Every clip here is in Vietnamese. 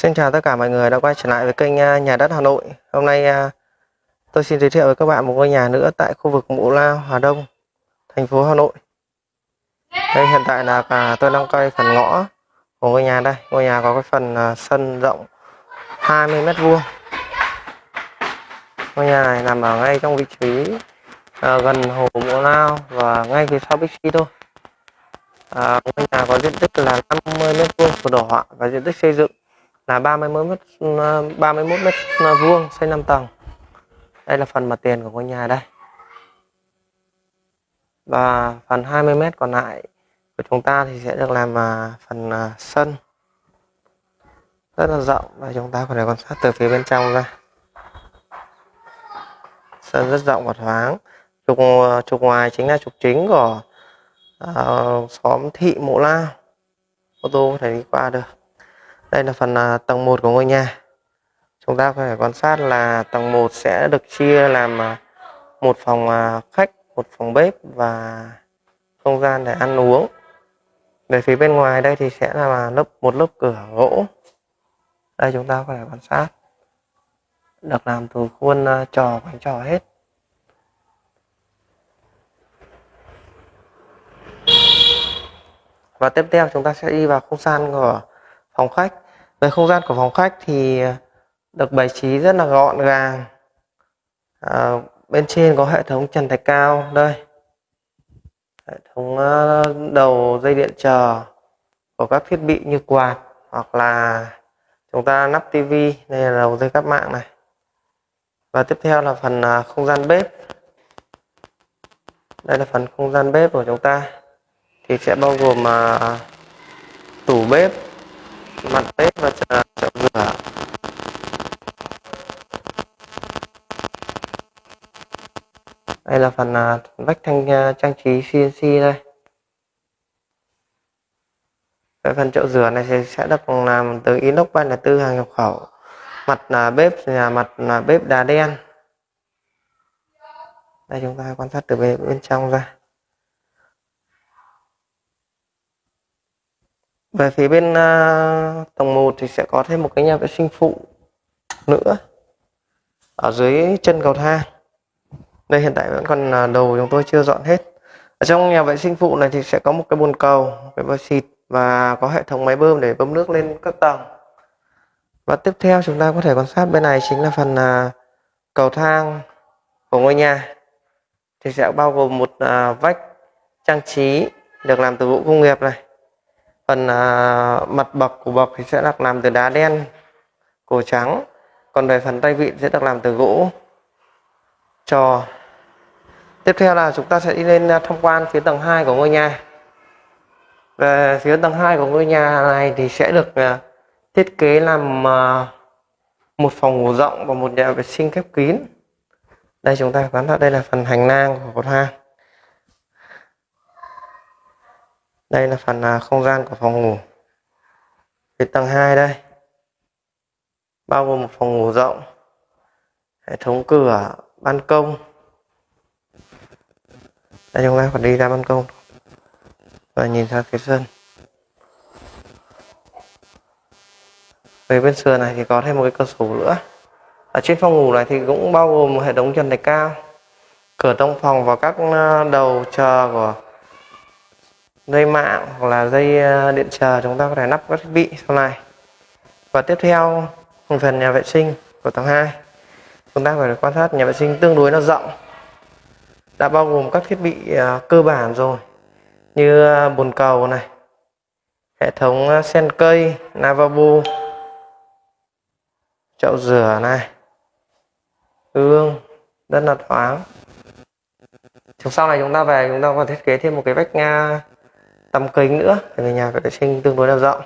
Xin chào tất cả mọi người đã quay trở lại với kênh à, Nhà đất Hà Nội. Hôm nay à, tôi xin giới thiệu với các bạn một ngôi nhà nữa tại khu vực Mũ Lao, Hà Đông, thành phố Hà Nội. Đây hiện tại là cả tôi đang quay phần ngõ của ngôi nhà đây. Ngôi nhà có cái phần à, sân rộng 20 mét vuông. Ngôi nhà này nằm ở ngay trong vị trí gần hồ Mũ Lao và ngay phía sau Bixi thôi. À, ngôi nhà có diện tích là 50 mét vuông sổ đỏ và diện tích xây dựng là 31 mét ờ, 31 mét ờ, vuông xây 5 tầng. Đây là phần mặt tiền của ngôi nhà đây. Và phần 20 mét còn lại của chúng ta thì sẽ được làm ờ, phần sân rất là rộng và chúng ta có thể quan sát từ phía bên trong ra. Sân rất rộng và thoáng. Trục trục ngoài chính là trục chính của uh, xóm thị Mộ Lao. Ô tô có thể đi qua được. Đây là phần à, tầng 1 của ngôi nhà. Chúng ta có thể quan sát là tầng 1 sẽ được chia làm à, một phòng à, khách, một phòng bếp và không gian để ăn uống. Về phía bên ngoài đây thì sẽ là lớp một lớp cửa gỗ. Đây chúng ta có thể quan sát. Được làm từ khuôn trò bánh trò hết. Và tiếp theo chúng ta sẽ đi vào không gian của phòng khách về không gian của phòng khách thì được bài trí rất là gọn gàng. À, bên trên có hệ thống trần thạch cao đây. Hệ thống ờ, đầu dây điện chờ của các thiết bị như quạt hoặc là chúng ta nắp tivi đây là đầu dây cáp mạng này. Và tiếp theo là phần ờ, không gian bếp. Đây là phần không gian bếp của chúng ta. Thì sẽ bao gồm ờ, tủ bếp mặt bếp và chậu rửa à? đây là phần à, vách thanh à, trang trí CNC đây. Cái phần chậu rửa này thì sẽ được làm từ inox 304 hàng nhập khẩu. Mặt là bếp là mặt là bếp đá đen. Đây chúng ta quan sát từ bên, bên trong ra. Về phía bên uh, tầng 1 thì sẽ có thêm một cái nhà vệ sinh phụ nữa. Ở dưới chân cầu thang. Đây hiện tại vẫn còn à, uh, đầu chúng tôi chưa dọn hết. Ở trong nhà vệ sinh phụ này thì sẽ có một cái bồn cầu cái vòi xịt và có hệ thống máy bơm để bơm nước lên các tầng. Và tiếp theo chúng ta có thể quan sát bên này chính là phần uh, cầu thang của ngôi nhà. Thì sẽ bao gồm một uh, vách trang trí được làm từ gỗ công nghiệp này phần à, mặt bậc của bậc thì sẽ được làm từ đá đen cổ trắng. Còn về phần tay vịn sẽ được làm từ gỗ. Trò tiếp theo là chúng ta sẽ đi lên à, tham quan phía tầng 2 của ngôi nhà. Về phía tầng 2 của ngôi nhà này thì sẽ được à, thiết kế làm à, một phòng ngủ rộng và một nhà vệ sinh khép kín. Đây chúng ta quan sát đây là phần hành lang của cầu thang đây là phần à, không gian của phòng ngủ. Phía tầng 2 đây, bao gồm một phòng ngủ rộng, hệ thống cửa, ban công. Đây, chúng ta phải đi ra ban công. Và nhìn ra phía sân. Về bên sườn này thì có thêm một cái cửa sổ nữa. Ở trên phòng ngủ này thì cũng bao gồm một hệ thống trần thạch cao. Cửa trong phòng và các à, đầu chờ của dây mạng hoặc là dây ờ, điện chờ, chúng ta có thể lắp các thiết bị sau này. Và tiếp theo, phần nhà vệ sinh của tầng 2 chúng ta phải quan sát nhà vệ sinh tương đối là rộng. Đã bao gồm các thiết bị ờ, cơ bản rồi, như ờ, bồn cầu này, hệ thống sen cây, lavabo, chậu rửa này gương rất là thoáng. Sau này chúng ta về, chúng ta còn thiết kế thêm một cái vách tăm kính nữa về nhà vệ sinh tương đối là rộng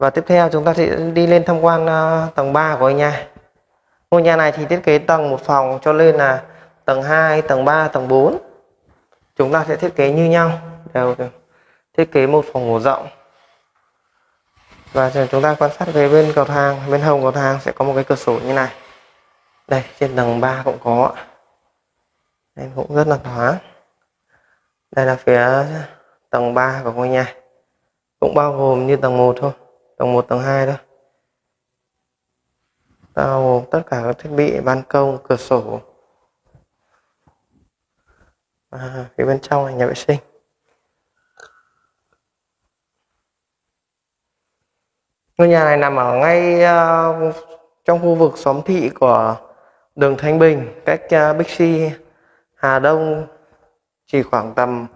và tiếp theo chúng ta sẽ đi lên tham quan uh, tầng 3 của nhà. Ngôi nhà này thì thiết kế tầng một phòng cho nên là tầng 2 tầng 3 tầng 4 chúng ta sẽ thiết kế như nhau đều thiết kế một phòng ngủ rộng. Và chúng ta quan sát về bên cầu thang bên hông cầu thang sẽ có một cái cửa sổ như này. Đây trên tầng 3 cũng có. Đây cũng rất là thoáng đây là phía tầng 3 của ngôi nhà. Cũng bao gồm như tầng 1 thôi tầng 1 tầng 2 thôi. Bao gồm tất cả các thiết bị ban công cửa sổ. À, phía bên trong là nhà vệ sinh. Ngôi nhà này nằm ở ngay uh, trong khu vực xóm thị của đường Thanh Bình cách ờ, uh, Bixi Hà Đông chỉ khoảng tầm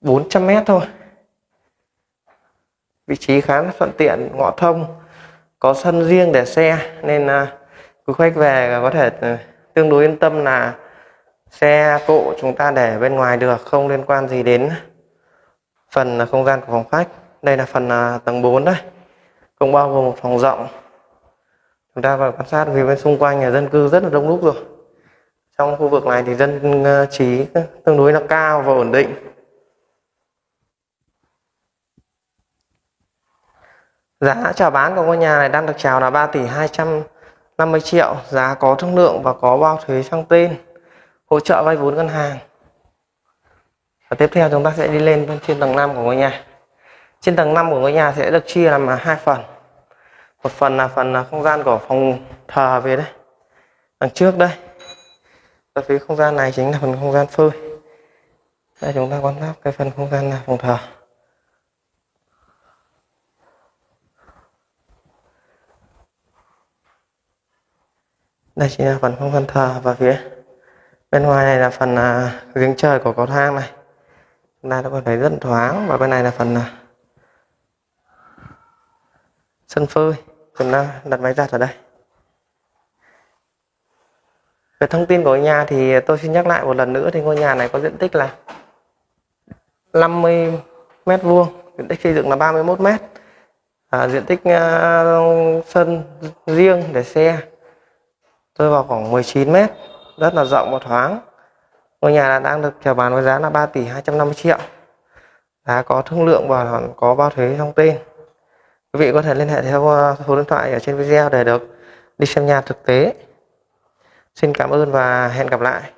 400 mét thôi. Vị trí khá là thuận tiện ngõ thông có sân riêng để xe nên uh, quý khách về có thể ừ, tương đối yên tâm là xe cộ chúng ta để bên ngoài được không liên quan gì đến phần không gian của phòng khách. Đây là phần à, tầng 4 đấy cũng bao gồm một phòng rộng. Chúng ta vào quan sát vì bên xung quanh nhà dân cư rất là đông đúc rồi trong khu vực này thì dân ờ, trí tương đối là cao và ổn định Giá chào bán của ngôi nhà này đang được chào là 3 tỷ 250 triệu, giá có thương lượng và có bao thuế sang tên, hỗ trợ vay vốn ngân hàng. Và tiếp theo chúng ta sẽ đi lên bên trên tầng 5 của ngôi nhà. Trên tầng 5 của ngôi nhà sẽ được chia làm hai phần. Một phần là phần ờ, không gian của phòng thờ về đây. Đằng trước đây. Và phía không gian này chính là phần không gian phơi. Đây chúng ta quan sát cái phần không gian là phòng thờ. đây chính là phần không gian thờ và phía bên ngoài này là phần à, giếng trời của cầu thang này chúng ta có thấy rất thoáng và bên này là phần à, sân phơi chúng ta đặt máy giặt ở đây về thông tin của nhà thì tôi xin nhắc lại một lần nữa thì ngôi nhà này có diện tích là 50 mét vuông diện tích xây dựng là 31 mét. À, diện tích uh, sân riêng để xe tôi vào khoảng 19 mét rất là rộng và thoáng. Ngôi nhà đang được chào bán với giá là 3 tỷ 250 triệu. Đã có thương lượng và có bao thuế thông tin quý vị có thể liên hệ theo à, số điện thoại ở trên video để được đi xem nhà thực tế xin cảm ơn và hẹn gặp lại.